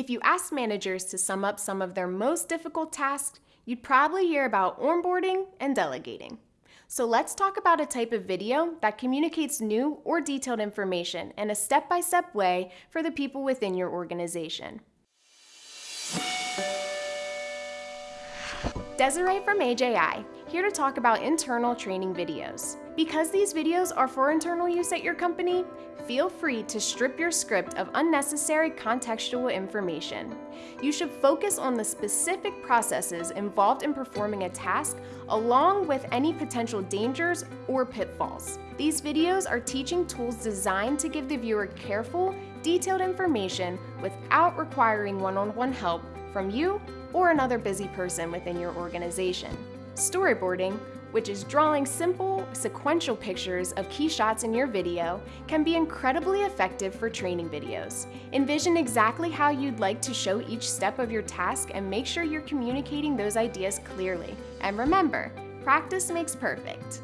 If you ask managers to sum up some of their most difficult tasks, you'd probably hear about onboarding and delegating. So let's talk about a type of video that communicates new or detailed information in a step-by-step way for the people within your organization. Desiree from AJI, here to talk about internal training videos. Because these videos are for internal use at your company, feel free to strip your script of unnecessary contextual information. You should focus on the specific processes involved in performing a task along with any potential dangers or pitfalls. These videos are teaching tools designed to give the viewer careful, detailed information without requiring one-on-one -on -one help from you or another busy person within your organization. Storyboarding, which is drawing simple, sequential pictures of key shots in your video, can be incredibly effective for training videos. Envision exactly how you'd like to show each step of your task and make sure you're communicating those ideas clearly. And remember, practice makes perfect.